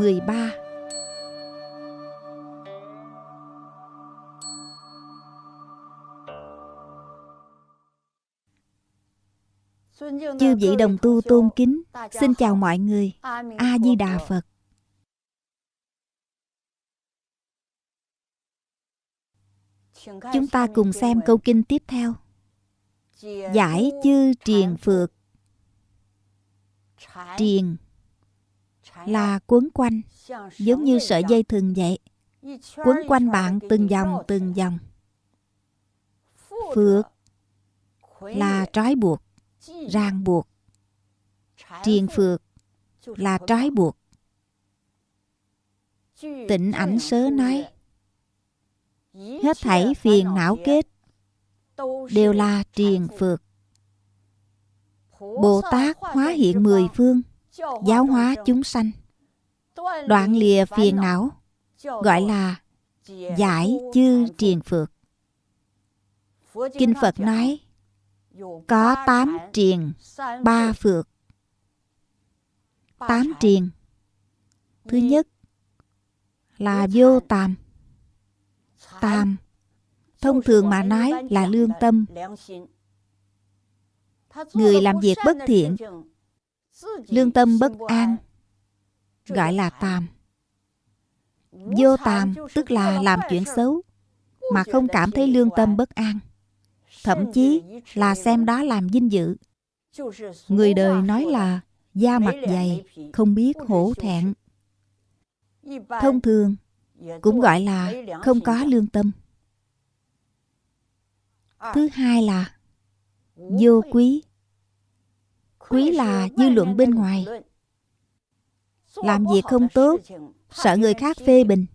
13 Chư vị đồng tu tôn kính, xin chào mọi người. A Di Đà Phật. Chúng ta cùng xem câu kinh tiếp theo. Giải chư triền phược. Triền là quấn quanh, giống như sợi dây thừng vậy. Quấn quanh bạn từng vòng từng vòng. Phược là trói buộc ràng buộc triền phược là trói buộc tịnh ảnh sớ nói hết thảy phiền não kết đều là triền phược bồ tát hóa hiện mười phương giáo hóa chúng sanh. đoạn lìa phiền não. gọi là giải chư triền phược kinh phật nói có tám triền, ba phược. Tám triền. Thứ nhất là vô tàm. Tàm, thông thường mà nói là lương tâm. Người làm việc bất thiện, lương tâm bất an, gọi là tàm. Vô tàm tức là làm chuyện xấu, mà không cảm thấy lương tâm bất an thậm chí là xem đó làm vinh dự. Người đời nói là da mặt dày, không biết hổ thẹn. Thông thường cũng gọi là không có lương tâm. Thứ hai là vô quý. Quý là dư luận bên ngoài. Làm việc không tốt, sợ người khác phê bình,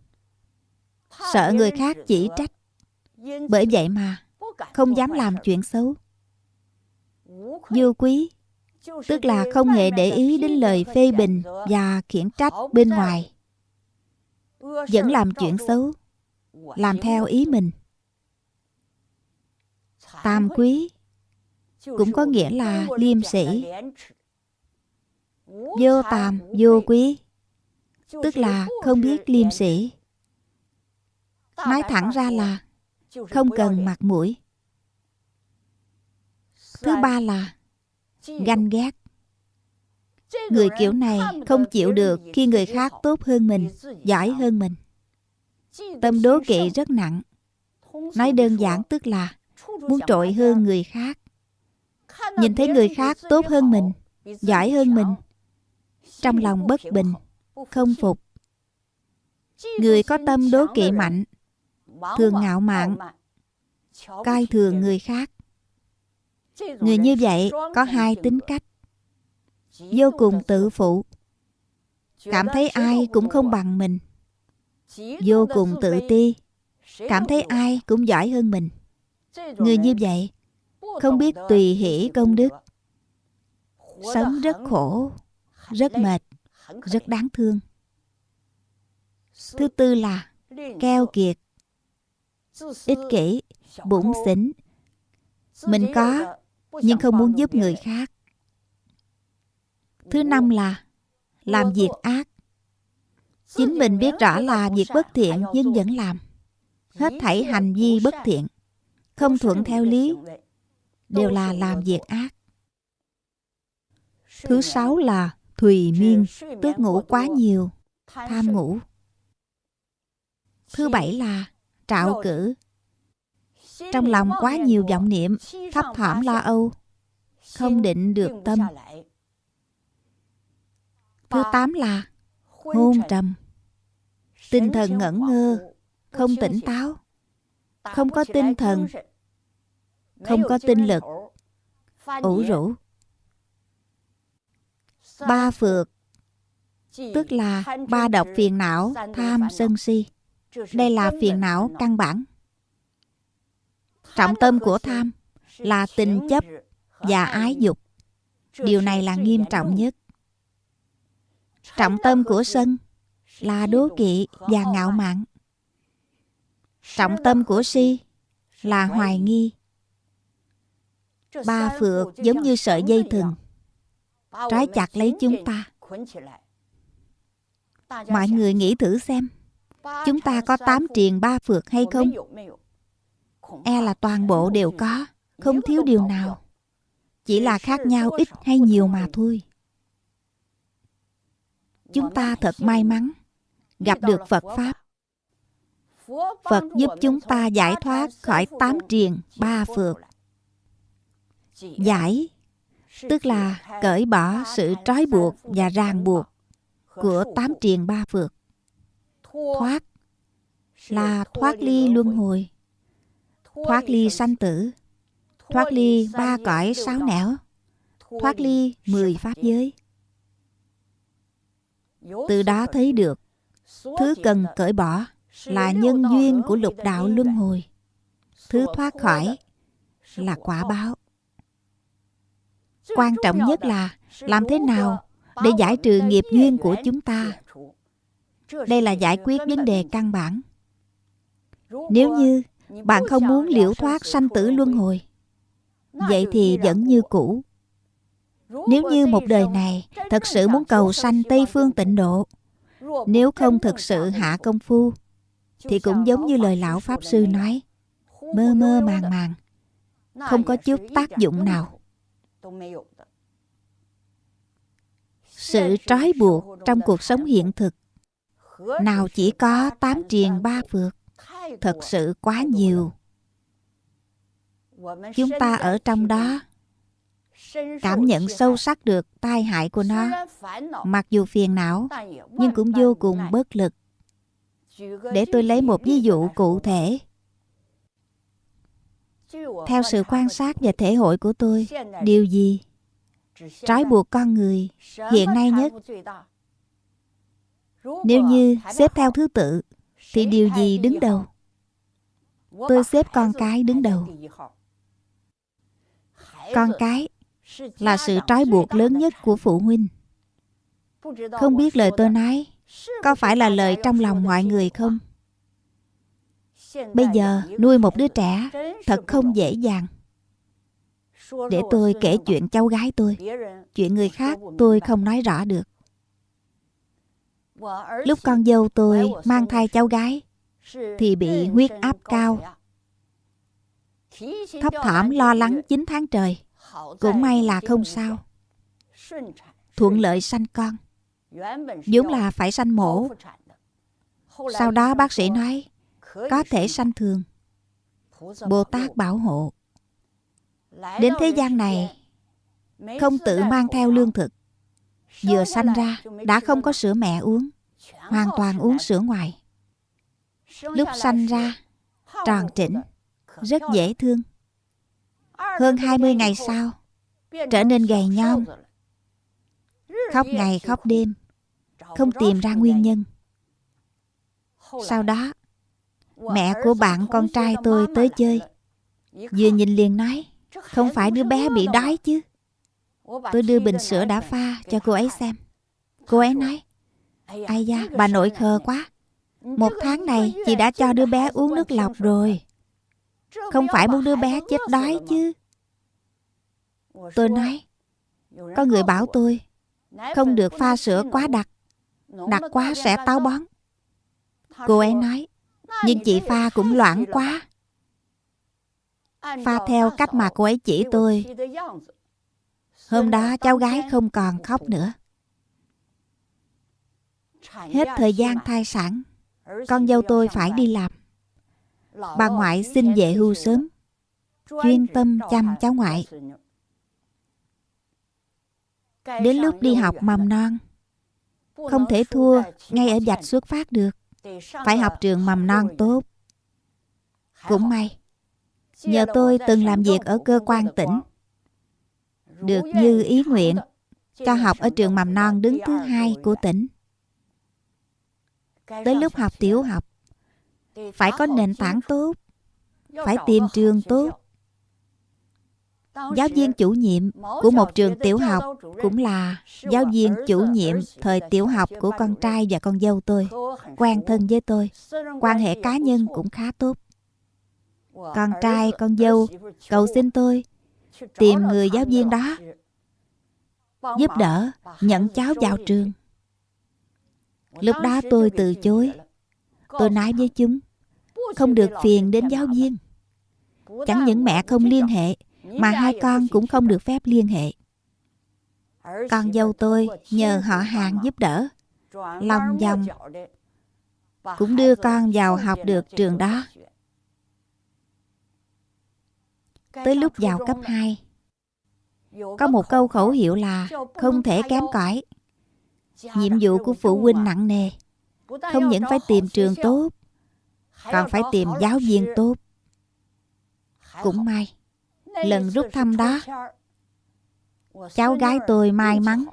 sợ người khác chỉ trách. Bởi vậy mà không dám làm chuyện xấu vô quý tức là không hề để ý đến lời phê bình và khiển trách bên ngoài vẫn làm chuyện xấu làm theo ý mình tam quý cũng có nghĩa là liêm sĩ vô tam vô quý. tức là không biết liêm sĩ nói thẳng ra là không cần mặt mũi. Thứ ba là ganh ghét. Người kiểu này không chịu được khi người khác tốt hơn mình, giỏi hơn mình. Tâm đố kỵ rất nặng. Nói đơn giản tức là muốn trội hơn người khác. Nhìn thấy người khác tốt hơn mình, giỏi hơn mình. Trong lòng bất bình, không phục. Người có tâm đố kỵ mạnh, thường ngạo mạn, coi thường người khác. Người như vậy có hai tính cách. Vô cùng tự phụ. Cảm thấy ai cũng không bằng mình. Vô cùng tự ti. Cảm thấy ai cũng giỏi hơn mình. Người như vậy Không biết tùy hỷ công đức. Sống rất khổ Rất mệt Rất đáng thương. Thứ tư là Keo kiệt. Ích kỷ Bụng xỉn Mình có nhưng không muốn giúp người khác. Thứ năm là làm việc ác. Chính mình biết rõ là việc bất thiện nhưng vẫn làm. Hết thảy hành vi bất thiện, không thuận theo lý, đều là làm việc ác. Thứ sáu là thùy miên, tức ngủ quá nhiều, tham ngủ. Thứ bảy là trạo cử, trong lòng quá nhiều vọng niệm, thấp thỏm lo âu, không định được tâm. Thứ tám là hôn trầm, tinh thần ngẩn ngơ, không tỉnh táo, không có tinh thần, không có tinh lực, ủ rũ. Ba phược, tức là ba độc phiền não, tham, sân si. Đây là phiền não căn bản Trọng tâm của tham là tình chấp, và ái dục. Điều này là nghiêm trọng nhất. Trọng tâm của sân là đố kỵ và ngạo mạn. Trọng tâm của si là hoài nghi. Ba phượt giống như sợi dây thừng, trói chặt lấy chúng ta. Mọi người nghĩ thử xem, chúng ta có tám triền ba phượt hay không? E là toàn bộ đều có, không thiếu điều nào. Chỉ là khác nhau ít hay nhiều mà thôi. Chúng ta thật may mắn gặp được Phật Pháp. Phật giúp chúng ta giải thoát khỏi tám triền ba phượt. Giải tức là cởi bỏ sự trói buộc và ràng buộc của tám triền ba phược, Thoát là thoát ly luân hồi, thoát ly sanh tử, thoát ly ba cõi sáu nẻo, thoát ly mười pháp giới. Từ đó thấy được Thứ cần cởi bỏ là nhân duyên của lục đạo luân hồi. Thứ thoát khỏi là quả báo. Quan trọng nhất là làm thế nào để giải trừ nghiệp duyên của chúng ta. Đây là giải quyết vấn đề căn bản. Nếu như bạn không muốn liễu thoát sanh tử luân hồi, vậy thì vẫn như cũ. Nếu như một đời này thật sự muốn cầu sanh Tây Phương tịnh độ, nếu không thực sự hạ công phu thì cũng giống như lời lão pháp sư nói mơ mơ màng màng không có chút tác dụng nào sự trói buộc trong cuộc sống hiện thực nào chỉ có tám triền ba phượt thật sự quá nhiều. Chúng ta ở trong đó cảm nhận sâu sắc được tai hại của nó. mặc dù phiền não nhưng cũng vô cùng bất lực. Để tôi lấy một ví dụ cụ thể theo sự quan sát và thể hội của tôi, điều gì trói buộc con người hiện nay nhất? Nếu như xếp theo thứ tự, thì điều gì đứng đầu? Tôi xếp con cái đứng đầu. Con cái là sự trói buộc lớn nhất của phụ huynh. Không biết lời tôi nói có phải là lời trong lòng mọi người không? Bây giờ nuôi một đứa trẻ thật không dễ dàng. Để tôi kể chuyện cháu gái tôi. chuyện người khác tôi không nói rõ được. Lúc con dâu tôi mang thai cháu gái thì bị huyết áp cao. thấp thỏm lo lắng 9 tháng trời. cũng may là không sao. Thuận lợi sanh con. Vốn là phải sanh mổ. sau đó bác sĩ nói có thể sanh thường. Bồ tát bảo hộ. Đến thế gian này không tự mang theo lương thực. Vừa sanh ra đã không có sữa mẹ uống hoàn toàn uống sữa ngoài. Lúc sanh ra tròn trĩnh rất dễ thương. Hơn 20 ngày sau Trở nên gầy nhom. Khóc ngày khóc đêm Không tìm ra nguyên nhân. Sau đó Mẹ của bạn con trai tôi tới chơi. Vừa nhìn liền nói Không phải đứa bé bị đói chứ? Tôi đưa bình sữa đã pha cho cô ấy xem. Cô ấy nói Ai da, bà nội khờ quá. Một tháng này chị đã cho đứa bé uống nước lọc rồi. Không phải muốn đứa bé chết đói chứ? Tôi nói Có người bảo tôi Không được pha sữa quá đặc. Đặc quá sẽ táo bón. Cô ấy nói nhưng chị pha cũng loãng quá. Pha theo cách mà cô ấy chỉ tôi. Hôm đó cháu gái không còn khóc nữa. Hết thời gian thai sản, Con dâu tôi phải đi làm. Bà ngoại xin về hưu sớm. Chuyên tâm chăm cháu ngoại. Đến lúc đi học mầm non, Không thể thua ngay ở dạch xuất phát được. Phải học trường mầm non tốt. Cũng may, Nhờ tôi từng làm việc ở cơ quan tỉnh. Được như ý nguyện, Cho học ở trường mầm non đứng thứ hai của tỉnh. Tới lúc học tiểu học, Phải có nền tảng tốt, Phải tìm trường tốt. Giáo viên chủ nhiệm của một trường tiểu học cũng là giáo viên chủ nhiệm thời tiểu học của con trai và con dâu tôi. Quen thân với tôi. Quan hệ cá nhân cũng khá tốt. Con trai, con dâu cầu xin tôi tìm người giáo viên đó giúp đỡ nhận cháu vào trường. Lúc đó tôi từ chối. Tôi nói với chúng không được phiền đến giáo viên. Chẳng những mẹ không liên hệ mà hai con cũng không được phép liên hệ. Con dâu tôi nhờ họ hàng giúp đỡ, lòng dòng cũng đưa con vào học được trường đó. Tới lúc vào cấp 2, có một câu khẩu hiệu là không thể kém cỏi. Nhiệm vụ của phụ huynh nặng nề, không những phải tìm trường tốt, còn phải tìm giáo viên tốt. Cũng may, lần rút thăm đó, cháu gái tôi may mắn,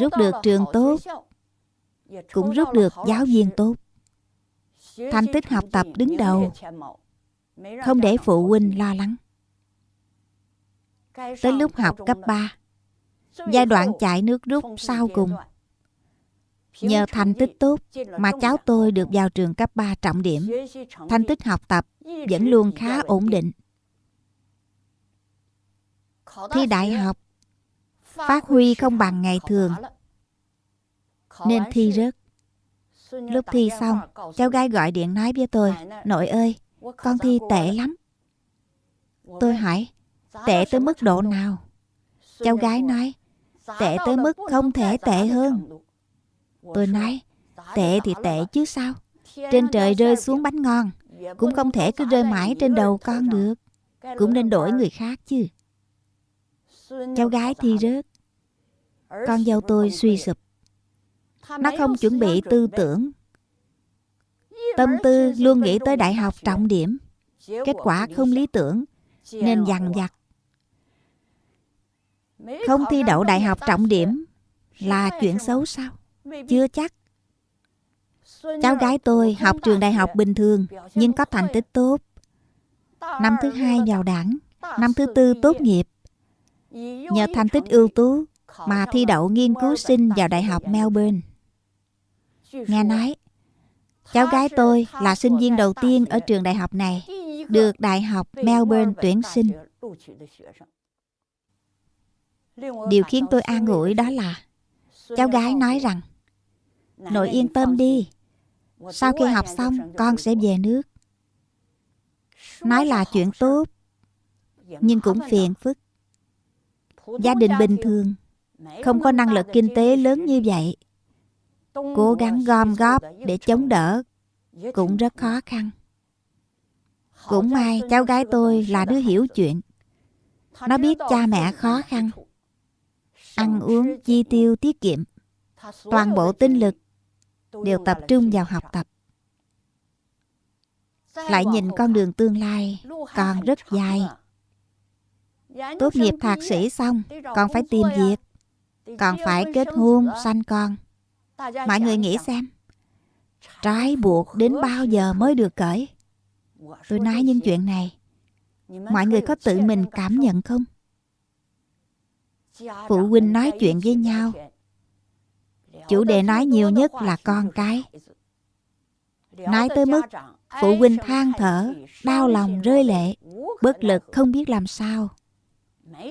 rút được trường tốt, cũng rút được giáo viên tốt. Thành tích học tập đứng đầu, không để phụ huynh lo lắng. Tới lúc học cấp 3 giai đoạn chạy nước rút sau cùng, nhờ thành tích tốt mà cháu tôi được vào trường cấp 3 trọng điểm. Thành tích học tập vẫn luôn khá ổn định thi đại học phát huy không bằng ngày thường. nên thi rớt lúc thi xong cháu gái gọi điện nói với tôi nội ơi con thi tệ lắm. Tôi hỏi tệ tới mức độ nào? Cháu gái nói tệ tới mức không thể tệ hơn. Tôi nói tệ thì tệ chứ sao? Trên trời rơi xuống bánh ngon cũng không thể cứ rơi mãi trên đầu con được. Cũng nên đổi người khác chứ Cháu gái thi rớt. Con dâu tôi suy sụp. Nó không chuẩn bị tư tưởng. Tâm tư luôn nghĩ tới đại học trọng điểm. Kết quả không lý tưởng Nên dằn vặt. Không thi đậu đại học trọng điểm Là chuyện xấu sao? Chưa chắc. Cháu gái tôi học trường đại học bình thường Nhưng có thành tích tốt. Năm thứ hai vào đảng Năm thứ tư tốt nghiệp Nhờ thành tích ưu tú mà thi đậu nghiên cứu sinh vào Đại học Melbourne. Nghe nói, cháu gái tôi là sinh viên đầu tiên ở trường đại học này được Đại học Melbourne tuyển sinh. Điều khiến tôi an ủi đó là cháu gái nói rằng Nội yên tâm đi, sau khi học xong con sẽ về nước. Nói là chuyện tốt, nhưng cũng phiền phức gia đình bình thường. Không có năng lực kinh tế lớn như vậy. Cố gắng gom góp để chống đỡ cũng rất khó khăn. Cũng may cháu gái tôi là đứa hiểu chuyện. Nó biết cha mẹ khó khăn ăn uống chi tiêu tiết kiệm. Toàn bộ tinh lực đều tập trung vào học tập. Lại nhìn con đường tương lai còn rất dài Tốt nghiệp thạc sĩ xong Còn phải tìm việc. Còn phải kết hôn, sanh con. Mọi người nghĩ xem. Trái buộc đến bao giờ mới được cởi Tôi nói những chuyện này. Mọi người có tự mình cảm nhận không? Phụ huynh nói chuyện với nhau. Chủ đề nói nhiều nhất là con cái. Nói tới mức Phụ huynh than thở Đau lòng rơi lệ Bất lực không biết làm sao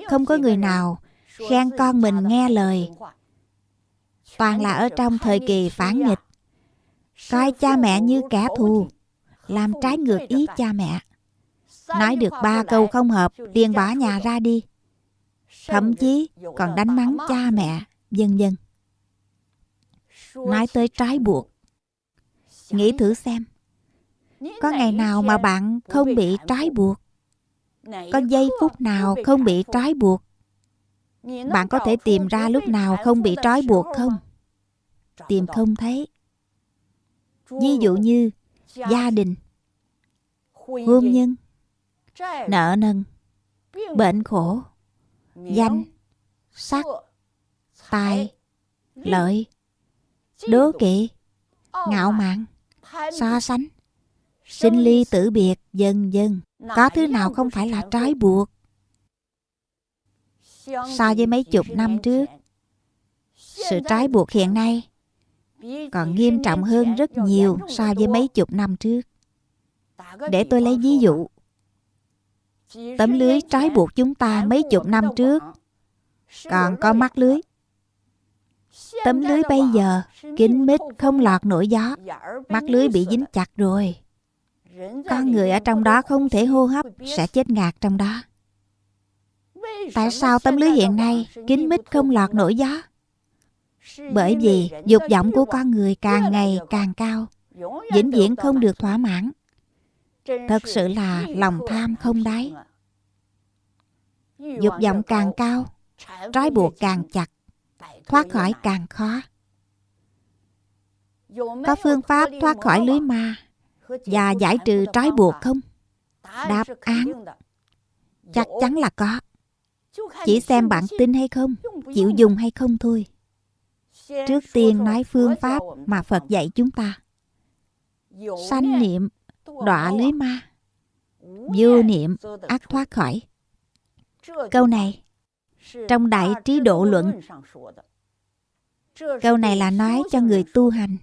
không có người nào khen con mình nghe lời. Toàn là ở trong thời kỳ phản nghịch. Coi cha mẹ như kẻ thù, làm trái ngược ý cha mẹ. Nói được ba câu không hợp, liền bỏ nhà ra đi. Thậm chí còn đánh mắng cha mẹ, vân vân. Nói tới trái buộc. Nghĩ thử xem, có ngày nào mà bạn không bị trái buộc? Có giây phút nào không bị trói buộc? Bạn có thể tìm ra lúc nào không bị trói buộc không? tìm không thấy. Ví dụ như gia đình. hôn nhân nợ nần bệnh khổ danh sắc tài lợi đố kỵ ngạo mạn so sánh sinh ly tử biệt dần dần có thứ nào không phải là trói buộc? So với mấy chục năm trước sự trói buộc hiện nay còn nghiêm trọng hơn rất nhiều so với mấy chục năm trước. Để tôi lấy ví dụ. Tấm lưới trói buộc chúng ta mấy chục năm trước. Còn có mắt lưới. Tấm lưới bây giờ kín mít không lọt nổi gió. Mắt lưới bị dính chặt rồi con người ở trong đó không thể hô hấp, sẽ chết ngạt trong đó. Tại sao tấm lưới hiện nay kín mít không lọt nổi gió? Bởi vì dục vọng của con người càng ngày càng cao, vĩnh viễn không được thỏa mãn. Thật sự là lòng tham không đáy. Dục vọng càng cao, trói buộc càng chặt, thoát khỏi càng khó. Có phương pháp thoát khỏi lưới ma và giải trừ trói buộc không? Đáp án chắc chắn là có. Chỉ xem bạn tin hay không, chịu dùng hay không thôi. Trước tiên nói phương pháp mà phật dạy chúng ta. Sanh niệm đọa lưới ma. Vô niệm ác thoát khỏi. Câu này, trong đại trí độ luận, câu này là nói cho người tu hành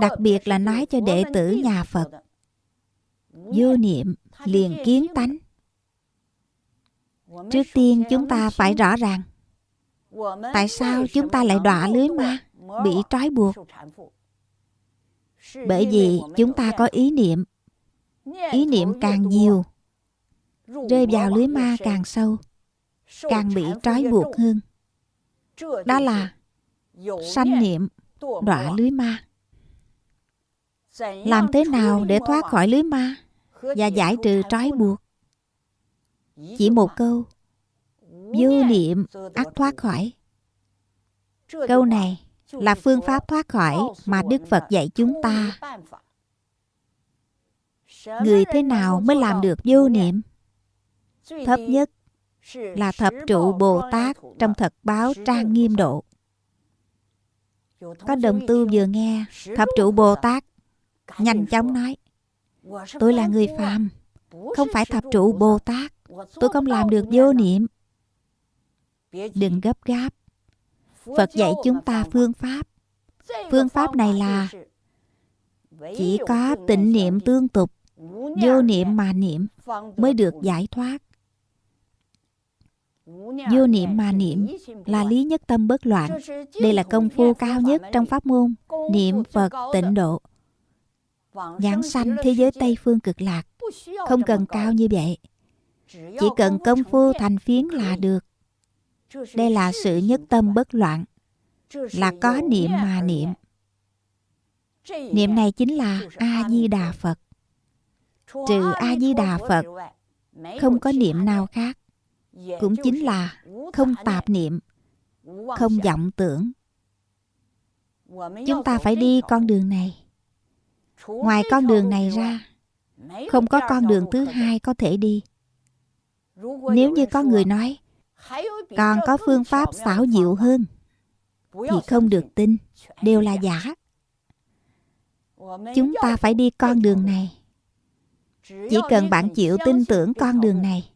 đặc biệt là nói cho đệ tử nhà phật. Vô niệm liền kiến tánh. Trước tiên chúng ta phải rõ ràng tại sao chúng ta lại đọa lưới ma, bị trói buộc. Bởi vì chúng ta có ý niệm. Ý niệm càng nhiều, rơi vào lưới ma càng sâu, càng bị trói buộc hơn. Đó là sanh niệm đọa lưới ma làm thế nào để thoát khỏi lưới ma và giải trừ trói buộc? Chỉ một câu. Vô niệm ắt thoát khỏi. Câu này là phương pháp thoát khỏi mà đức phật dạy chúng ta. Người thế nào mới làm được vô niệm? Thấp nhất là thập trụ bồ tát trong thật báo trang nghiêm độ. Có đồng tu vừa nghe, thập trụ bồ tát nhanh chóng nói tôi là người phàm không phải thập trụ bồ tát. tôi không làm được vô niệm. đừng gấp gáp. Phật dạy chúng ta phương pháp. Phương pháp này là chỉ có tịnh niệm tương tục vô niệm mà niệm mới được giải thoát. Vô niệm mà niệm là lý nhất tâm bất loạn. Đây là công phu cao nhất trong pháp môn. Niệm phật tịnh độ giảng sanh thế giới tây phương cực lạc không cần cao như vậy. chỉ cần công phu thành phiến là được đây là sự nhất tâm bất loạn là có niệm mà niệm niệm này chính là a di đà phật。trừ a di đà phật không có niệm nào khác cũng chính là không tạp niệm không vọng tưởng。chúng ta phải đi con đường này ngoài con đường này ra, không có con đường thứ hai có thể đi. Nếu như có người nói còn có phương pháp xảo diệu hơn, thì không được tin, đều là giả. Chúng ta phải đi con đường này. Chỉ cần bạn chịu tin tưởng con đường này,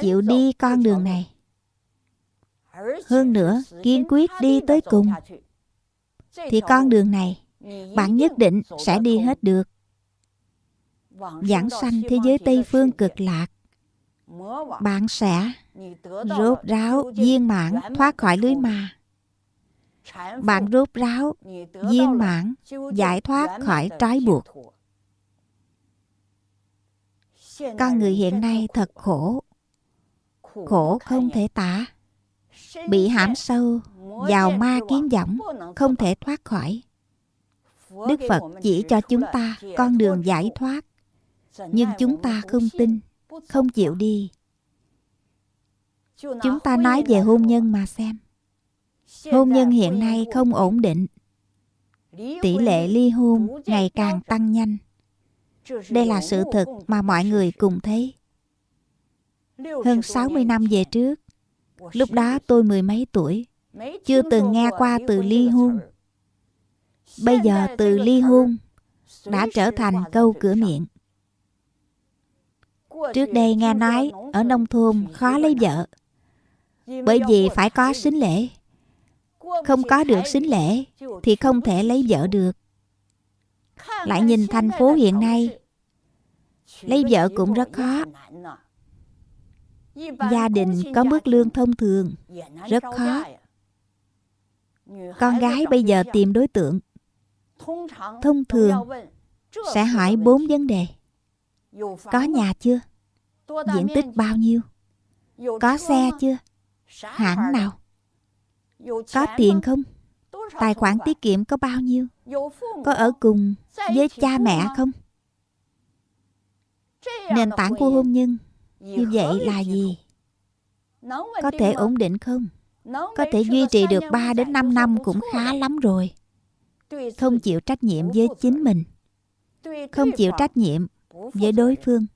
chịu đi con đường này. Hơn nữa, kiên quyết đi tới cùng, thì con đường này bạn nhất định sẽ đi hết được. Giảng sanh thế giới tây phương cực lạc. Bạn sẽ rốt ráo viên mãn thoát khỏi lưới ma bạn rốt ráo viên mãn giải thoát khỏi trói buộc. Con người hiện nay thật khổ. Khổ không thể tả. Bị hãm sâu vào ma kiến võng không thể thoát khỏi đức phật chỉ cho chúng ta con đường giải thoát. nhưng chúng ta không tin không chịu đi. Chúng ta nói về hôn nhân mà xem. Hôn nhân hiện nay không ổn định. Tỷ lệ ly hôn ngày càng tăng nhanh. Đây là sự thực mà mọi người cùng thấy. Hơn 60 năm về trước lúc đó tôi mười mấy tuổi chưa từng nghe qua từ ly hôn bây giờ từ ly hôn đã trở thành câu cửa miệng. Trước đây nghe nói ở nông thôn khó lấy vợ, Bởi vì phải có sính lễ. Không có được sính lễ Thì không thể lấy vợ được. Lại nhìn thành phố hiện nay, Lấy vợ cũng rất khó. Gia đình có mức lương thông thường, Rất khó. Con gái bây giờ tìm đối tượng. Thông thường Sẽ hỏi bốn vấn đề Có nhà chưa? Diện tích bao nhiêu? Có xe chưa? Hãng nào? Có tiền không? Tài khoản tiết kiệm có bao nhiêu? Có ở cùng với cha mẹ không? Nền tảng của hôn nhân như vậy là gì? Có thể ổn định không? Có thể duy trì được 3 đến 5 năm cũng khá lắm rồi. Không chịu trách nhiệm với chính mình. Không chịu trách nhiệm với đối phương.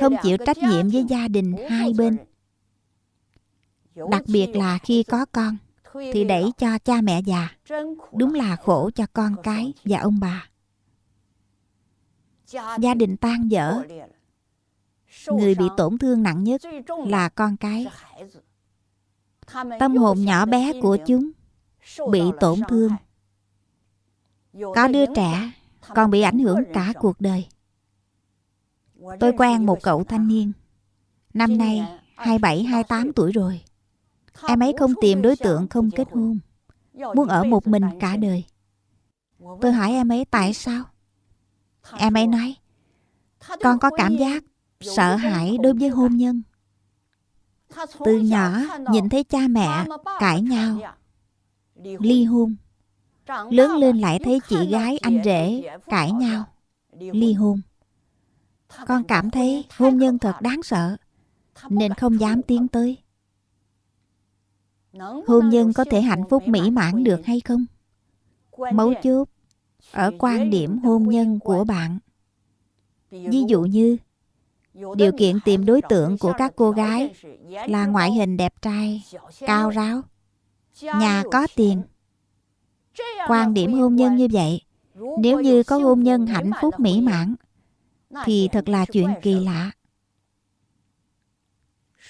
Không chịu trách nhiệm với gia đình hai bên. Đặc biệt là khi có con, thì đẩy cho cha mẹ già. Đúng là khổ cho con cái và ông bà. Gia đình tan vỡ người bị tổn thương nặng nhất là con cái tâm hồn nhỏ bé của chúng bị tổn thương có đứa trẻ còn bị ảnh hưởng cả cuộc đời. Tôi quen một cậu thanh niên. Năm nay 27, 28 tuổi rồi. Em ấy không tìm đối tượng không kết hôn. Muốn ở một mình cả đời. Tôi hỏi em ấy tại sao? Em ấy nói Con có cảm giác sợ hãi đối với hôn nhân. Từ nhỏ nhìn thấy cha mẹ cãi nhau ly hôn lớn lên lại thấy chị gái anh rể cãi nhau ly hôn. con cảm thấy hôn nhân thật đáng sợ nên không dám tiến tới. Hôn nhân có thể hạnh phúc mỹ mãn được hay không? Mấu chốt ở quan điểm hôn nhân của bạn. ví dụ như điều kiện tìm đối tượng của các cô gái là ngoại hình đẹp trai cao ráo nhà có tiền quan điểm hôn nhân như vậy nếu như có hôn nhân hạnh phúc mỹ mãn thì thật là chuyện kỳ lạ.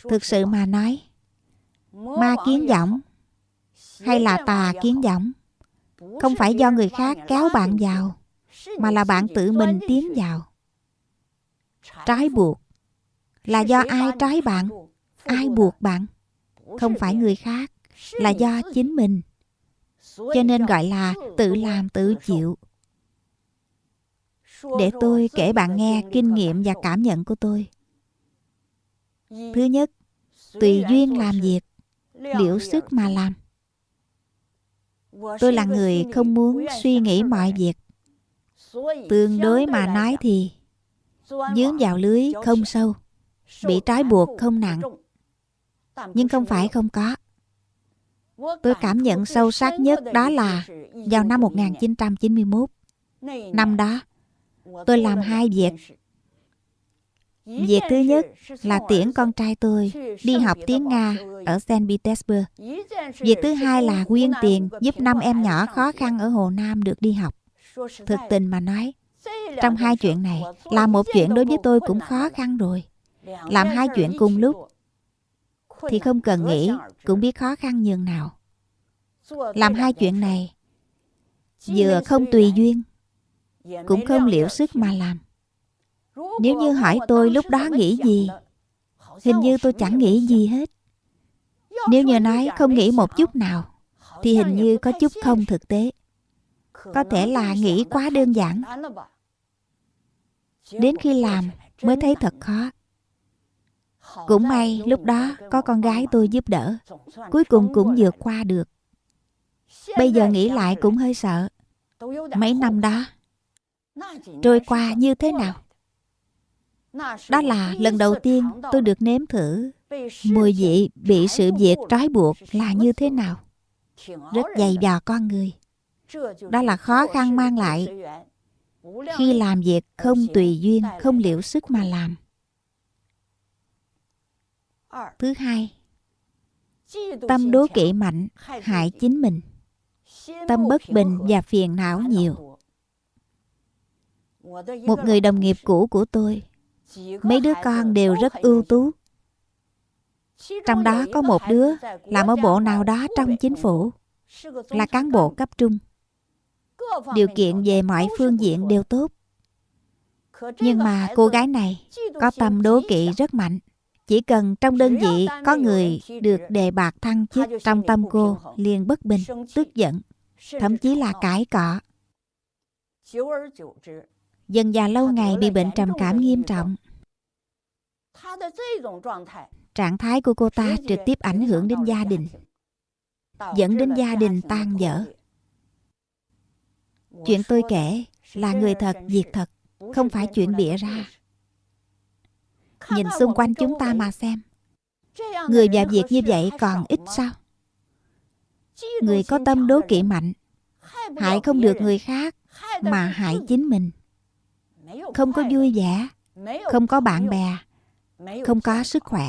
Thực sự mà nói ma kiến võng hay là tà kiến võng không? Phải do người khác kéo bạn vào mà là bạn tự mình tiến vào. Trói buộc. là do ai trói bạn? ai buộc bạn? Không phải người khác là do chính mình cho nên gọi là tự làm tự chịu. Để tôi kể bạn nghe kinh nghiệm và cảm nhận của tôi. Thứ nhất, tùy duyên làm việc, liễu sức mà làm. Tôi là người không muốn suy nghĩ mọi việc. Tương đối mà nói thì dướng vào lưới không sâu, bị trói buộc không nặng. Nhưng không phải không có tôi cảm nhận sâu sắc nhất đó là vào năm 1991 năm đó tôi làm hai việc Việc thứ nhất là tiễn con trai tôi đi học tiếng Nga ở St. Petersburg. Việc thứ hai là quyên tiền giúp năm em nhỏ khó khăn ở Hồ Nam được đi học. Thực tình mà nói, trong hai chuyện này, làm một chuyện đối với tôi cũng khó khăn rồi. Làm hai chuyện cùng lúc thì không cần nghĩ, cũng biết khó khăn nhường nào. Làm hai chuyện này, vừa không tùy duyên, cũng không liễu sức mà làm. Nếu như hỏi tôi lúc đó nghĩ gì, Hình như tôi chẳng nghĩ gì hết Nếu như nói không nghĩ một chút nào, Thì hình như có chút không thực tế Có thể là nghĩ quá đơn giản Đến khi làm, mới thấy thật khó cũng may lúc đó có con gái tôi giúp đỡ Cuối cùng cũng vượt qua được Bây giờ nghĩ lại cũng hơi sợ Mấy năm đó Trôi qua như thế nào đó là lần đầu tiên tôi được nếm thử mùi vị bị sự việc trói buộc là như thế nào. Rất dày dò con người. Đó là khó khăn mang lại khi làm việc không tùy duyên, không liệu sức mà làm. Thứ hai, tâm đố kỵ mạnh hại chính mình. Tâm bất bình và phiền não nhiều. Một người đồng nghiệp cũ của tôi Mấy đứa con đều rất ưu tú Trong đó có một đứa làm ở bộ nào đó trong chính phủ, là cán bộ cấp trung. Điều kiện về mọi phương diện đều tốt. Nhưng mà cô gái này có tâm đố kỵ rất mạnh. Chỉ cần trong đơn vị có người được đề bạc thăng chức trong tâm cô liền bất bình, tức giận, thậm chí là cãi cọ. Dần già lâu ngày bị bệnh trầm cảm nghiêm trọng. Trạng thái của cô ta trực tiếp ảnh hưởng đến gia đình, dẫn đến gia đình tan vỡ. Chuyện tôi kể là người thật, việc thật, không phải chuyện bịa ra. Nhìn xung quanh chúng ta mà xem. Người và việc như vậy còn ít sao? Người có tâm đố kỵ mạnh, hại không được người khác mà hại chính mình. Không có vui vẻ, không có bạn bè, không có sức khỏe.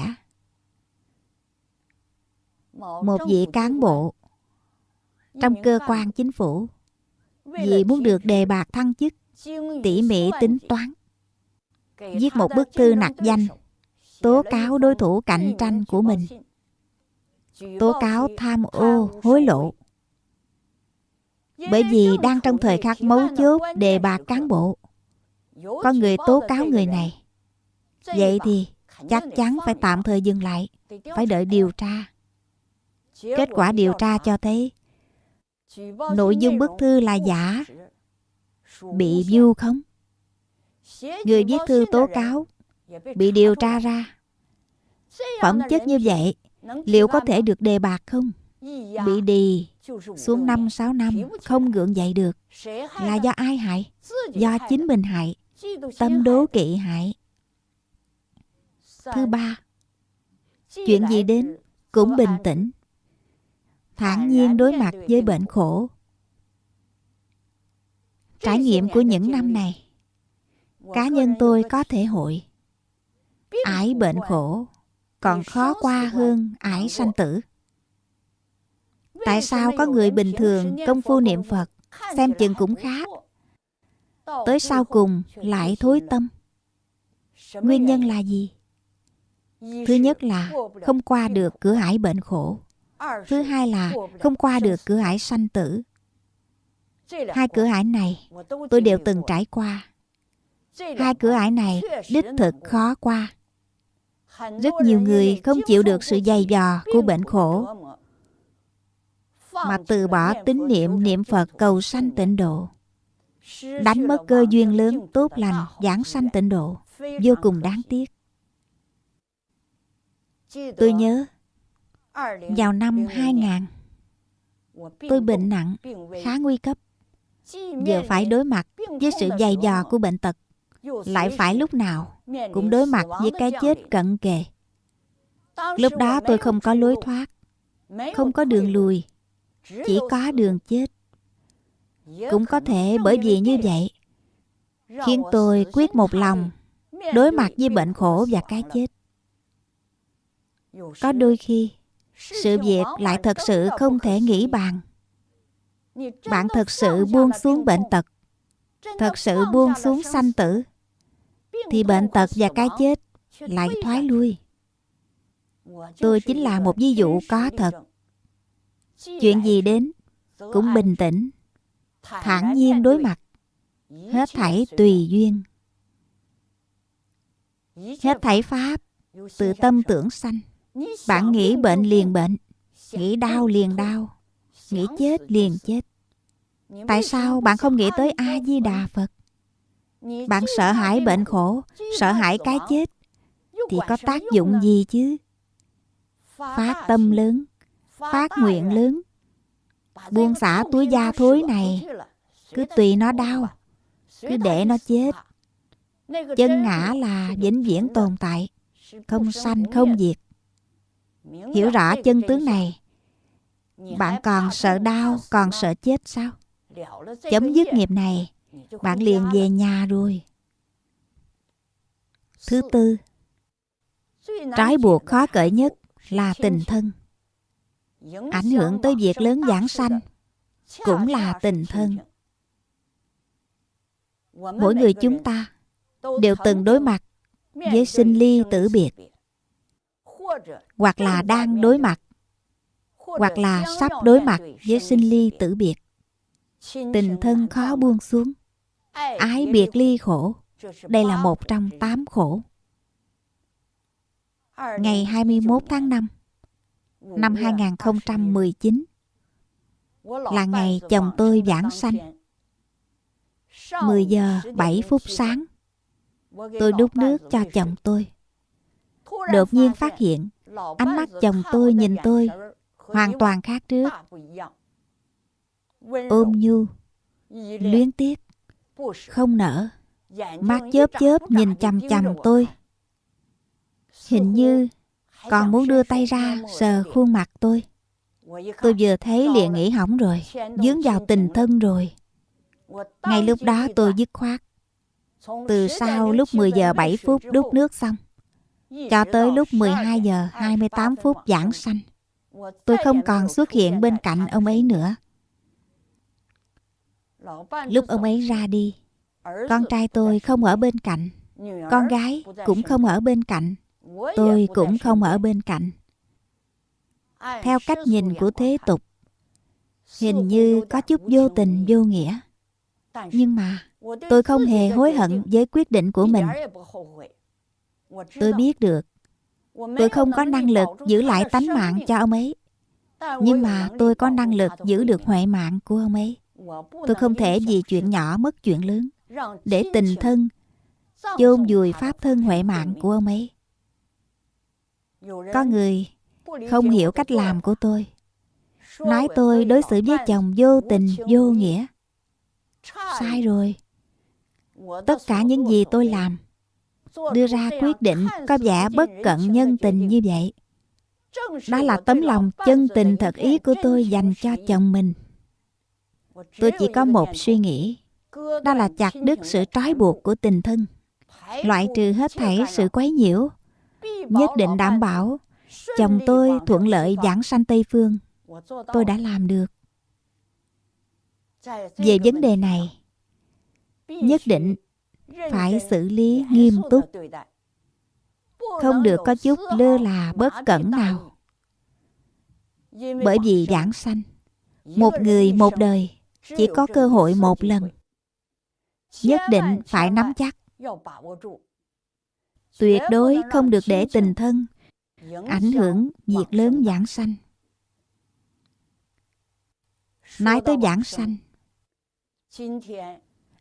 Một vị cán bộ trong cơ quan chính phủ vì muốn được đề bạc thăng chức tỉ mỉ tính toán viết một bức thư nặc danh. Tố cáo đối thủ cạnh tranh của mình. Tố cáo tham ô, hối lộ. Bởi vì đang trong thời khắc mấu chốt đề bạc cán bộ. Có người tố cáo người này. Vậy thì chắc chắn phải tạm thời dừng lại, phải đợi điều tra. Kết quả điều tra cho thấy, nội dung bức thư là giả. Bị vu khống người viết thư tố cáo bị điều tra ra. Phẩm chất như vậy liệu có thể được đề bạc không? Bị đì xuống năm sáu năm không gượng dậy được. Là do ai hại? Do chính mình hại. Tâm đố kỵ hại. Thứ ba chuyện gì đến cũng bình tĩnh. Thản nhiên đối mặt với bệnh khổ. Trải nghiệm của những năm này cá nhân tôi có thể hội. Ải bệnh khổ, còn khó qua hơn ải sanh tử. Tại sao có người bình thường công phu niệm phật, xem chừng cũng khá tới sau cùng lại thối tâm. Nguyên nhân là gì? Thứ nhất là không qua được cửa ải bệnh khổ. Thứ hai là không qua được cửa ải sanh tử. Hai cửa ải này tôi đều từng trải qua hai cửa ải này, đích thực khó qua. Rất nhiều người không chịu được sự dày dò của bệnh khổ, mà từ bỏ tín niệm niệm phật cầu sanh tịnh độ. Đánh mất cơ duyên lớn, tốt lành, giảng sanh tịnh độ, vô cùng đáng tiếc. Tôi nhớ, vào năm 2000 tôi bệnh nặng, khá nguy cấp. Giờ phải đối mặt với sự dày dò của bệnh tật lại phải lúc nào cũng đối mặt với cái chết cận kề. Lúc đó tôi không có lối thoát không có đường lùi chỉ có đường chết. cũng có thể bởi vì như vậy khiến tôi quyết một lòng đối mặt với bệnh khổ và cái chết. Có đôi khi sự việc lại thật sự không thể nghĩ bàn bạn thật sự buông xuống bệnh tật thật sự buông xuống sanh tử thì bệnh tật và cái chết lại thoái lui. Tôi chính là một ví dụ có thật. Chuyện gì đến cũng bình tĩnh, thản nhiên đối mặt, hết thảy tùy duyên. Hết thảy pháp từ tâm tưởng sanh. Bạn nghĩ bệnh liền bệnh, nghĩ đau liền đau, nghĩ chết liền chết. Tại sao bạn không nghĩ tới a di đà phật? Bạn sợ hãi bệnh khổ, sợ hãi cái chết, thì có tác dụng gì chứ? Phát tâm lớn, phát nguyện lớn. Buông xả túi da thối này, cứ tùy nó đau, cứ để nó chết. Chân ngã là vĩnh viễn tồn tại, không sanh, không diệt. Hiểu rõ chân tướng này, bạn còn sợ đau, còn sợ chết sao? Chấm dứt nghiệp này bạn liền về nhà rồi. Thứ tư trói buộc khó cởi nhất là tình thân. Ảnh hưởng tới việc lớn giảng sanh cũng là tình thân. mỗi người chúng ta đều từng đối mặt với sinh ly tử biệt hoặc là đang đối mặt hoặc là sắp đối mặt với sinh ly tử biệt. tình thân khó buông xuống ái biệt ly khổ. Đây là một trong tám khổ. Ngày 21 tháng 5 năm 2019 là ngày chồng tôi giảng sanh. 10 giờ 7 phút sáng, tôi đút nước cho chồng tôi. Đột nhiên phát hiện, ánh mắt chồng tôi nhìn tôi hoàn toàn khác trước. Ôm nhu, luyến tiếc không nở. Mắt chớp chớp nhìn chằm chằm tôi. Hình như còn muốn đưa tay ra sờ khuôn mặt tôi. Tôi vừa thấy liền nghĩ hỏng rồi dướng vào tình thân rồi. Ngay lúc đó tôi dứt khoát. Từ sau lúc 10 giờ 7 phút đút nước xong cho tới lúc 12 giờ 28 phút giảng sanh. tôi không còn xuất hiện bên cạnh ông ấy nữa lúc ông ấy ra đi con trai tôi không ở bên cạnh. Con gái cũng không ở bên cạnh. Tôi cũng không ở bên cạnh. Theo cách nhìn của thế tục hình như có chút vô tình vô nghĩa. Nhưng mà tôi không hề hối hận với quyết định của mình. Tôi biết được tôi không có năng lực giữ lại tánh mạng cho ông ấy. Nhưng mà tôi có năng lực giữ được huệ mạng của ông ấy tôi không thể vì chuyện nhỏ mất chuyện lớn, để tình thân, chôn vùi pháp thân huệ mạng của ông ấy. Có người không hiểu cách làm của tôi. Nói tôi đối xử với chồng vô tình, vô nghĩa. Sai rồi. Tất cả những gì tôi làm, đưa ra quyết định có vẻ bất cận nhân tình như vậy. Đó là tấm lòng chân tình thật ý của tôi dành cho chồng mình tôi chỉ có một suy nghĩ. Đó là chặt đứt sự trói buộc của tình thân. Loại trừ hết thảy sự quấy nhiễu, nhất định đảm bảo. Chồng tôi thuận lợi giảng sanh tây phương. Tôi đã làm được. Về vấn đề này, nhất định phải xử lý nghiêm túc. Không được có chút lơ là bất cẩn nào. Bởi vì giảng sanh, một người một đời chỉ có cơ hội một lần. nhất định phải nắm chắc. tuyệt đối không được để tình thân ảnh hưởng việc lớn giảng sanh. Nói tới giảng sanh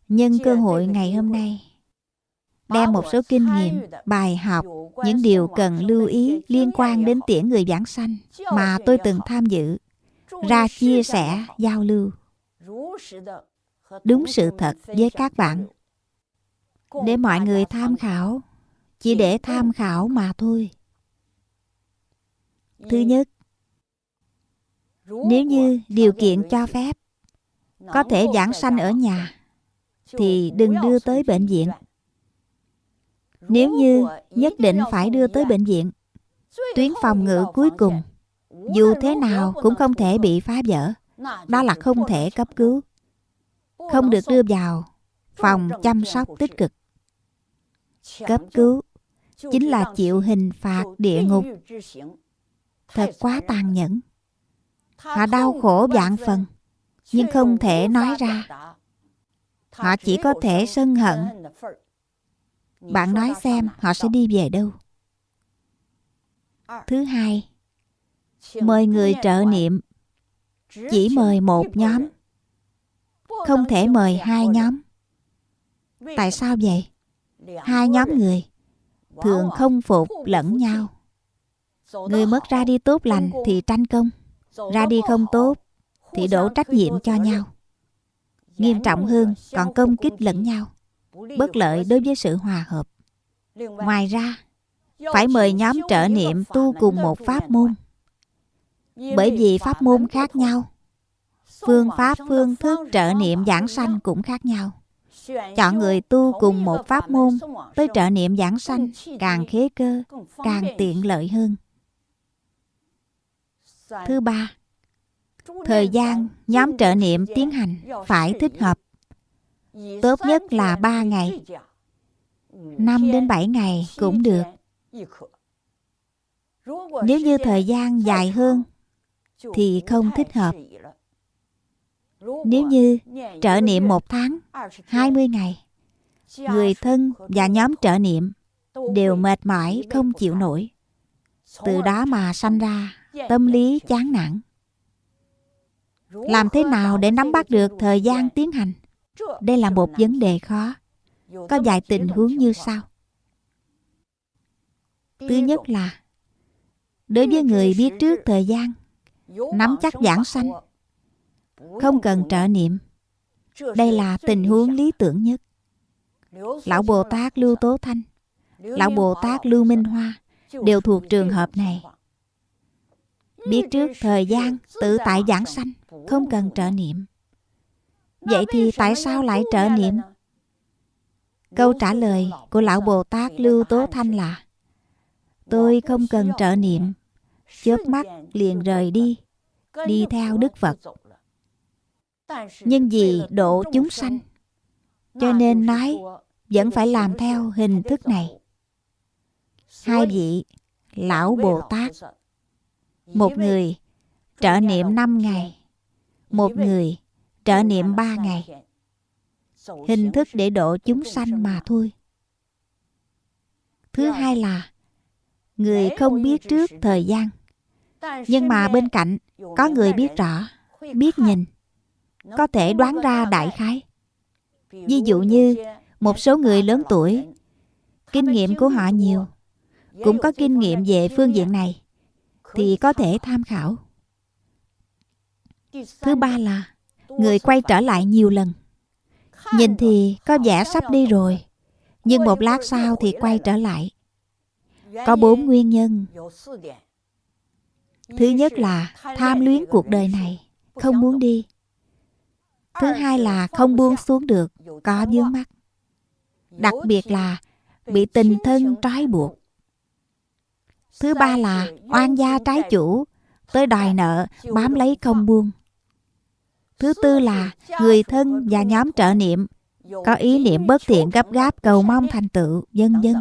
nhân cơ hội ngày hôm nay đem một số kinh nghiệm bài học những điều cần lưu ý liên quan đến tiễn người giảng sanh mà tôi từng tham dự ra chia sẻ giao lưu đúng sự thật với các bạn. Để mọi người tham khảo, chỉ để tham khảo mà thôi. Thứ nhất, nếu như điều kiện cho phép có thể giảng sanh ở nhà, thì đừng đưa tới bệnh viện. Nếu như nhất định phải đưa tới bệnh viện, tuyến phòng ngự cuối cùng, dù thế nào cũng không thể bị phá vỡ, đó là không thể cấp cứu không được đưa vào phòng chăm sóc tích cực. Cấp cứu chính là chịu hình phạt địa ngục. Thật quá tàn nhẫn. Họ đau khổ vạn phần, nhưng không thể nói ra. Họ chỉ có thể sân hận. Bạn nói xem họ sẽ đi về đâu. Thứ hai, mời người trợ niệm. Chỉ mời một nhóm không thể mời hai nhóm. Tại sao vậy? Hai nhóm người thường không phục lẫn nhau. Người mất ra đi tốt lành thì tranh công, ra đi không tốt thì đổ trách nhiệm cho nhau. Nghiêm trọng hơn, còn công kích lẫn nhau, bất lợi đối với sự hòa hợp. Ngoài ra, phải mời nhóm trợ niệm tu cùng một pháp môn. Bởi vì pháp môn khác nhau phương pháp, phương thức trợ niệm giảng sanh cũng khác nhau. Chọn người tu cùng một pháp môn với trợ niệm giảng sanh càng khế cơ, càng tiện lợi hơn. Thứ ba, thời gian nhóm trợ niệm tiến hành phải thích hợp. Tốt nhất là 3 ngày. 5 đến 7 ngày cũng được. Nếu như thời gian dài hơn thì không thích hợp. Nếu như trợ niệm một tháng, 20 ngày, người thân và nhóm trợ niệm đều mệt mỏi không chịu nổi. Từ đó mà sanh ra tâm lý chán nản. Làm thế nào để nắm bắt được thời gian tiến hành? Đây là một vấn đề khó. Có vài tình huống như sau. Thứ nhất là đối với người biết trước thời gian, nắm chắc giảng sanh, không cần trợ niệm. Đây là tình huống lý tưởng nhất. Lão Bồ Tát Lưu Tố Thanh, Lão Bồ Tát Lưu Minh Hoa đều thuộc trường hợp này. Biết trước thời gian tự tại giảng sanh, không cần trợ niệm. Vậy thì tại sao lại trợ niệm? Câu trả lời của Lão Bồ Tát Lưu Tố Thanh là Tôi không cần trợ niệm, chớp mắt liền rời đi, đi theo Đức Phật. Nhưng vì độ chúng sanh, cho nên nói vẫn phải làm theo hình thức này. Hai vị Lão Bồ Tát Một người trợ niệm 5 ngày Một người trợ niệm 3 ngày. Hình thức để độ chúng sanh mà thôi. Thứ hai là Người không biết trước thời gian Nhưng mà bên cạnh Có người biết rõ Biết nhìn có thể đoán ra đại khái. Ví dụ như, Một số người lớn tuổi, Kinh nghiệm của họ nhiều, cũng có kinh nghiệm về phương diện này, thì có thể tham khảo. Thứ ba là, người quay trở lại nhiều lần. Nhìn thì có vẻ sắp đi rồi, nhưng một lát sau thì quay trở lại. Có bốn nguyên nhân. Thứ nhất là tham luyến cuộc đời này, không muốn đi thứ hai là không buông xuống được có vướng mắt đặc biệt là bị tình thân trói buộc. Thứ ba là oan gia trái chủ, tới đòi nợ, bám lấy không buông. Thứ tư là người thân và nhóm trợ niệm, có ý niệm bất thiện gấp gáp cầu mong thành tựu, vân vân.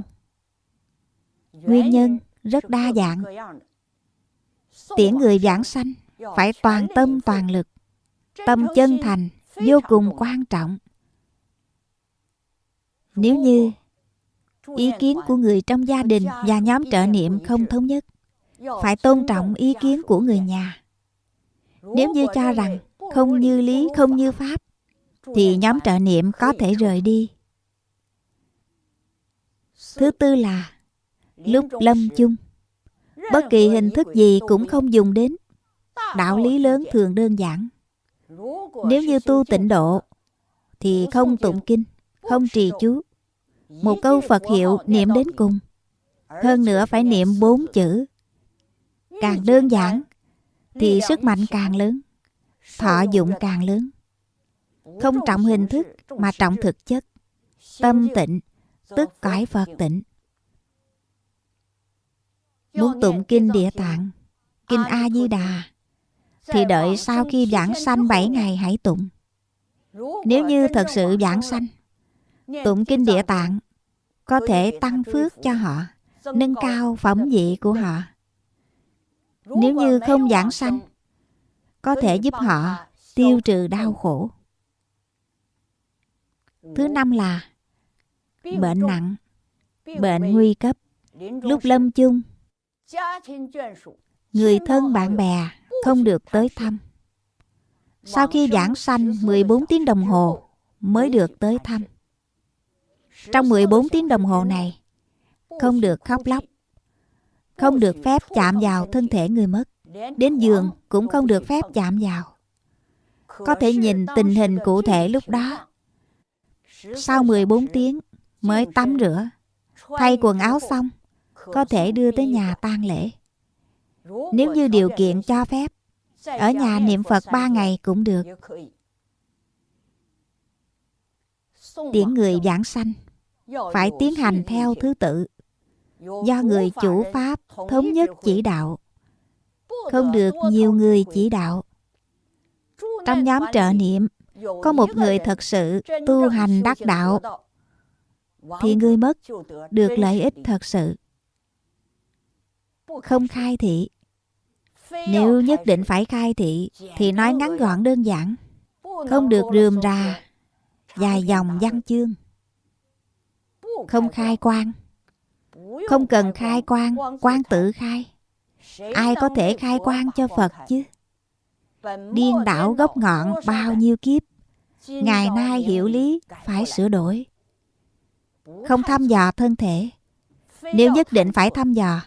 Nguyên nhân rất đa dạng. Tiễn người giảng sanh phải toàn tâm toàn lực, tâm chân thành vô cùng quan trọng. Nếu như ý kiến của người trong gia đình và nhóm trợ niệm không thống nhất phải tôn trọng ý kiến của người nhà. Nếu như cho rằng không như lý không như pháp thì nhóm trợ niệm có thể rời đi. Thứ tư là lúc lâm chung. Bất kỳ hình thức gì cũng không dùng đến. Đạo lý lớn thường đơn giản nếu như tu tịnh độ, thì không tụng kinh, không trì chú. Một câu Phật hiệu niệm đến cùng. Hơn nữa phải niệm bốn chữ. Càng đơn giản, Thì sức mạnh càng lớn, Thọ dụng càng lớn. Không trọng hình thức, Mà trọng thực chất. Tâm tịnh, Tức cõi Phật tịnh. Muốn tụng kinh địa tạng, Kinh A-di-đà thì đợi sau khi giảng sanh 7 ngày hãy tụng Nếu như thật sự giảng sanh Tụng kinh địa tạng có thể tăng phước cho họ, nâng cao phẩm vị của họ. Nếu như không giảng sanh, có thể giúp họ tiêu trừ đau khổ. Thứ năm là bệnh nặng, bệnh nguy cấp, lúc lâm chung, người thân bạn bè không được tới thăm. Sau khi giảng sanh 14 tiếng đồng hồ mới được tới thăm. Trong 14 tiếng đồng hồ này, không được khóc lóc, không được phép chạm vào thân thể người mất. Đến giường cũng không được phép chạm vào. Có thể nhìn tình hình cụ thể lúc đó. Sau 14 tiếng mới tắm rửa, thay quần áo xong, có thể đưa tới nhà tang lễ. Nếu như điều kiện cho phép, ở nhà niệm Phật ba ngày cũng được. Tiễn người giảng sanh phải tiến hành theo thứ tự. Do người chủ pháp thống nhất chỉ đạo. Không được nhiều người chỉ đạo. Trong nhóm trợ niệm có một người thật sự tu hành đắc đạo thì người mất được lợi ích thật sự. Không khai thị nếu nhất định phải khai thị, thì nói ngắn gọn đơn giản. Không được rườm rà, dài dòng văn chương. Không khai quan. Không cần khai quan quan tự khai. Ai có thể khai quan cho phật chứ? Điên đảo gốc ngọn bao nhiêu kiếp, ngày nay hiểu lý, phải sửa đổi. Không thăm dò thân thể. Nếu nhất định phải thăm dò,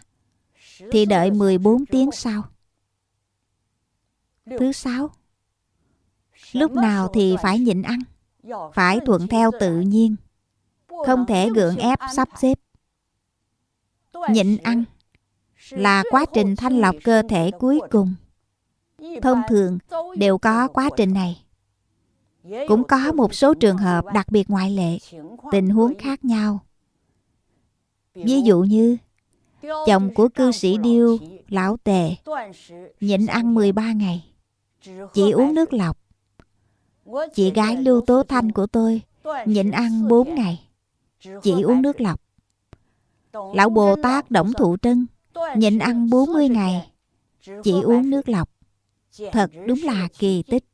thì đợi 14 tiếng sau. Thứ sáu, lúc nào thì phải nhịn ăn, phải thuận theo tự nhiên, không thể gượng ép sắp xếp. Nhịn ăn là quá trình thanh lọc cơ thể cuối cùng. Thông thường đều có quá trình này. Cũng có một số trường hợp đặc biệt ngoại lệ, tình huống khác nhau. Ví dụ như chồng của cư sĩ Điêu, lão tề, nhịn ăn 13 ngày, chỉ uống nước lọc. Chị gái Lưu Tố Thanh của tôi nhịn ăn 4 ngày, chỉ uống nước lọc. Lão Bồ Tát Đổng Thụ Trân nhịn ăn 40 ngày, chỉ uống nước lọc. Thật đúng là kỳ tích.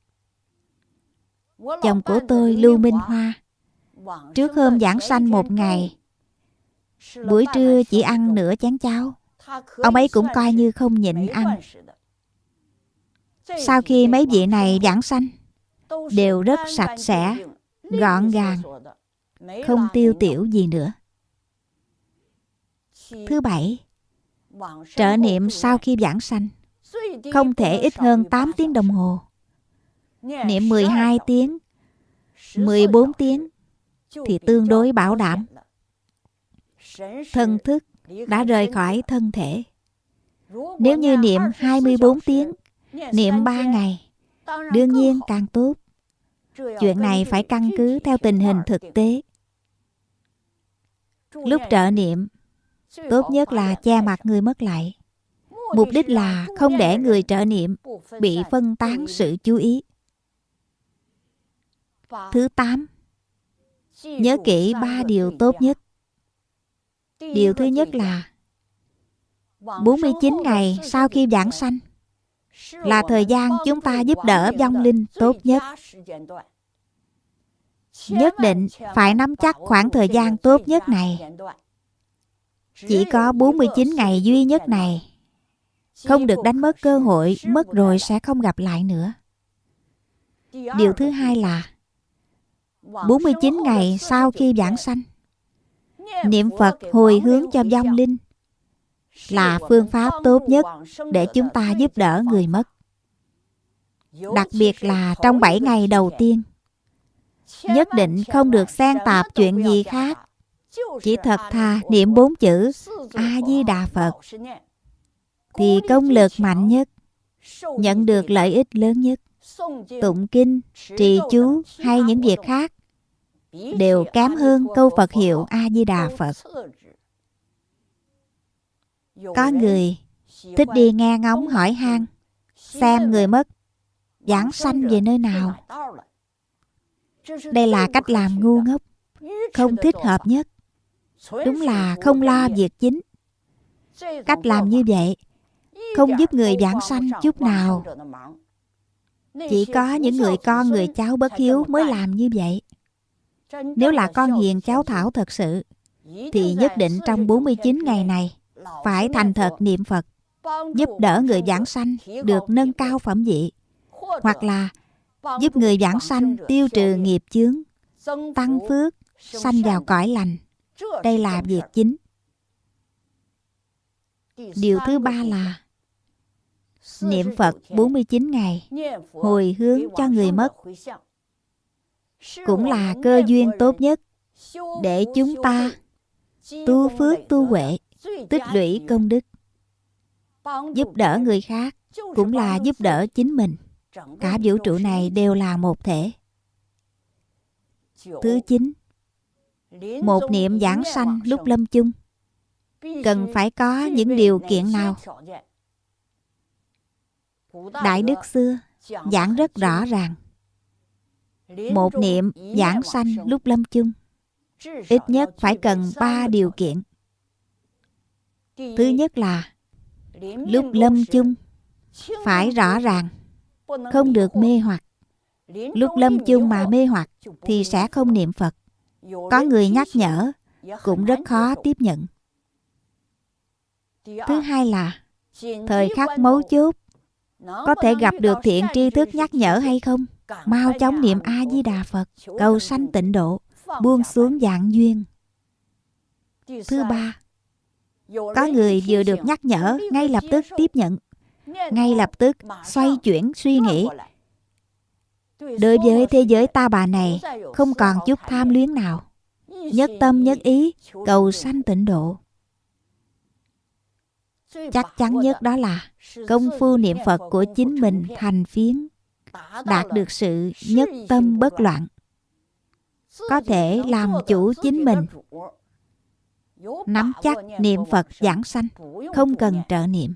Chồng của tôi Lưu Minh Hoa Trước hôm giảng sanh một ngày Buổi trưa chỉ ăn nửa chén cháo. Ông ấy cũng coi như không nhịn ăn sau khi mấy vị này giảng sanh, Đều rất sạch sẽ, Gọn gàng, Không tiêu tiểu gì nữa. Thứ bảy, Trợ niệm sau khi giảng sanh, Không thể ít hơn 8 tiếng đồng hồ. Niệm 12 tiếng 14 tiếng Thì tương đối bảo đảm. Thân thức đã rời khỏi thân thể. Nếu như niệm 24 tiếng Niệm 3 ngày. Đương nhiên càng tốt. Chuyện này phải căn cứ theo tình hình thực tế. Lúc trợ niệm Tốt nhất là che mặt người mất lại. Mục đích là không để người trợ niệm Bị phân tán sự chú ý. Thứ 8 Nhớ kỹ ba điều tốt nhất. Điều thứ nhất là 49 ngày sau khi giảng sanh là thời gian chúng ta giúp đỡ vong linh tốt nhất. Nhất định phải nắm chắc khoảng thời gian tốt nhất này. Chỉ có 49 ngày duy nhất này. Không được đánh mất cơ hội, mất rồi sẽ không gặp lại nữa. Điều thứ hai là 49 ngày sau khi giảng sanh Niệm Phật hồi hướng cho vong linh là phương pháp tốt nhất để chúng ta giúp đỡ người mất. Đặc biệt là trong 7 ngày đầu tiên. Nhất định không được xen tạp chuyện gì khác. Chỉ thật thà niệm bốn chữ A-di-đà Phật thì công lực mạnh nhất, nhận được lợi ích lớn nhất. Tụng kinh, trì chú hay những việc khác đều kém hơn câu Phật hiệu A-di-đà Phật. Có người thích đi nghe ngóng hỏi han xem người mất giảng sanh về nơi nào. Đây là cách làm ngu ngốc, không thích hợp nhất. Đúng là không lo việc chính. Cách làm như vậy không giúp người giảng sanh chút nào. Chỉ có những người con người cháu bất hiếu mới làm như vậy. Nếu là con hiền cháu thảo thật sự, thì nhất định trong 49 ngày này phải thành thật niệm Phật, giúp đỡ người giảng sanh được nâng cao phẩm vị, hoặc là giúp người giảng sanh tiêu trừ nghiệp chướng, tăng phước, sanh vào cõi lành. Đây là việc chính. Điều thứ ba là niệm Phật 49 ngày, hồi hướng cho người mất. cũng là cơ duyên tốt nhất để chúng ta tu phước tu huệ tích lũy công đức. Giúp đỡ người khác cũng là giúp đỡ chính mình. Cả vũ trụ này đều là một thể. Thứ chín, một niệm giảng sanh lúc lâm chung. Cần phải có những điều kiện nào? Đại đức xưa giảng rất rõ ràng. Một niệm giảng sanh lúc lâm chung, ít nhất phải cần ba điều kiện thứ nhất là lúc lâm chung, phải rõ ràng, không được mê hoặc. Lúc lâm chung mà mê hoặc thì sẽ không niệm phật. Có người nhắc nhở, cũng rất khó tiếp nhận. Thứ hai là thời khắc mấu chốt. Có thể gặp được thiện tri thức nhắc nhở hay không? Mau chóng niệm a di đà phật, cầu sanh tịnh độ, buông xuống dạng duyên. Thứ ba có người vừa được nhắc nhở, ngay lập tức tiếp nhận. Ngay lập tức xoay chuyển suy nghĩ. Đối với thế giới ta bà này, không còn chút tham luyến nào. Nhất tâm nhất ý, cầu sanh tịnh độ. Chắc chắn nhất đó là công phu niệm phật của chính mình thành phiến, đạt được sự nhất tâm bất loạn. Có thể làm chủ chính mình nắm chắc niệm phật giảng sanh không cần trợ niệm.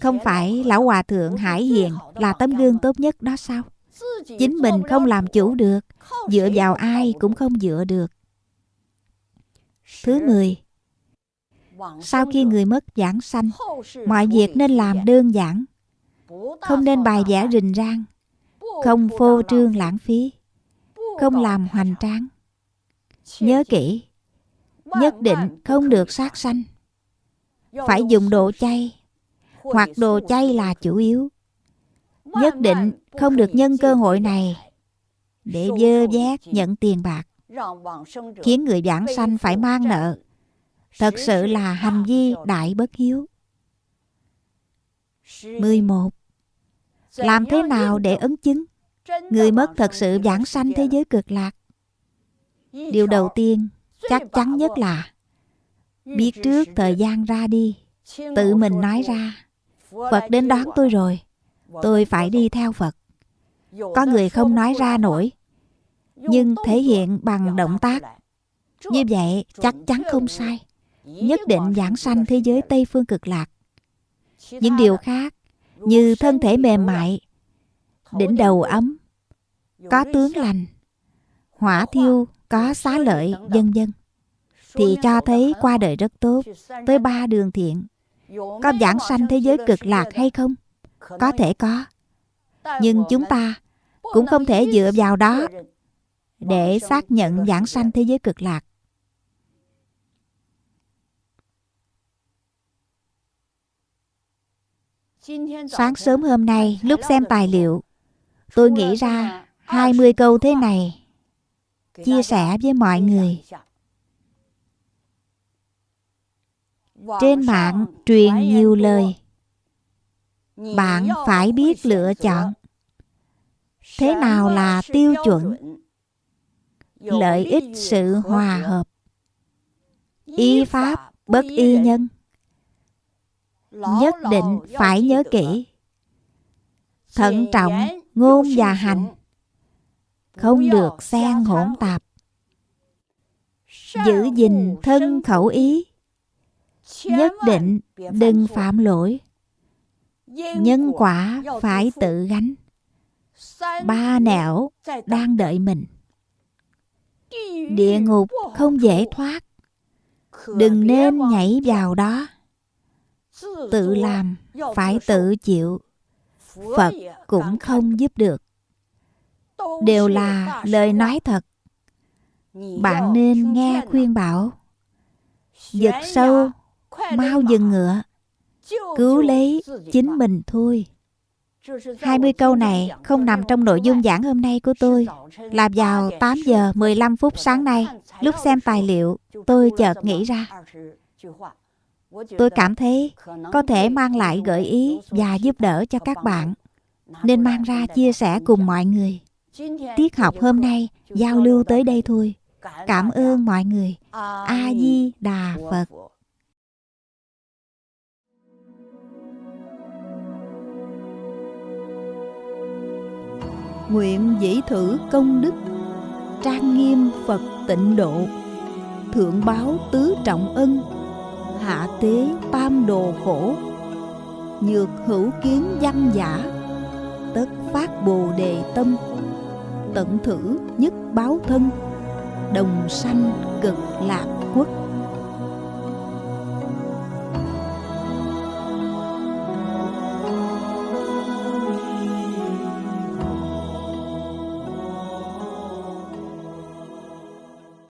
Không phải lão hòa thượng hải hiền là tấm gương tốt nhất đó sao? Chính mình không làm chủ được dựa vào ai cũng không dựa được. Thứ mười sau khi người mất giảng sanh mọi việc nên làm đơn giản không nên bài vẽ rình rang không phô trương lãng phí không làm hoành tráng. Nhớ kỹ nhất định không được sát sanh phải dùng đồ chay, hoặc đồ chay là chủ yếu nhất định không được nhân cơ hội này để dơ vét nhận tiền bạc, khiến người giảng sanh phải mang nợ thật sự là hành vi đại bất hiếu 11. Làm thế nào để ấn chứng người mất thật sự giảng sanh thế giới cực lạc? Điều đầu tiên chắc chắn nhất là biết trước thời gian ra đi, tự mình nói ra. Phật đến đón tôi rồi, tôi phải đi theo Phật. Có người không nói ra nổi, nhưng thể hiện bằng động tác. Như vậy chắc chắn không sai. Nhất định giảng sanh thế giới Tây Phương cực lạc. Những điều khác như thân thể mềm mại, đỉnh đầu ấm, có tướng lành, hỏa thiêu, có xá lợi, dân dân thì cho thấy qua đời rất tốt tới ba đường thiện. Có giảng sanh thế giới cực lạc hay không? Có thể có. Nhưng chúng ta cũng không thể dựa vào đó để xác nhận giảng sanh thế giới cực lạc. Sáng sớm hôm nay lúc xem tài liệu Tôi nghĩ ra 20 câu thế này. Chia sẻ với mọi người. Trên mạng truyền nhiều lời. Bạn phải biết lựa chọn. Thế nào là tiêu chuẩn? Lợi ích sự hòa hợp. Y pháp bất y nhân. Nhất định phải nhớ kỹ. thận trọng ngôn và hành không được xen hỗn tạp. Giữ gìn thân khẩu ý. Nhất định đừng phạm lỗi. Nhân quả phải tự gánh. Ba nẻo đang đợi mình. Địa ngục không dễ thoát. Đừng nên nhảy vào đó. Tự làm phải tự chịu. Phật cũng không giúp được đều là lời nói thật. Bạn nên nghe khuyên bảo. Giật sâu mau dừng ngựa. Cứu lấy chính mình thôi. 20 câu này không nằm trong nội dung giảng hôm nay của tôi. Là vào 8 giờ 15 phút sáng nay Lúc xem tài liệu tôi chợt nghĩ ra. Tôi cảm thấy có thể mang lại gợi ý và giúp đỡ cho các bạn. nên mang ra chia sẻ cùng mọi người tiết học hôm nay giao lưu tới đây thôi. Cảm ơn mọi người. A di đà phật. Nguyện dĩ thử công đức. Trang nghiêm phật tịnh độ. Thượng báo tứ trọng ân. Hạ tế tam đồ khổ. Nhược hữu kiến văn giả. Tất phát bồ đề tâm tận thử nhất báo thân đồng sanh cực lạc quốc.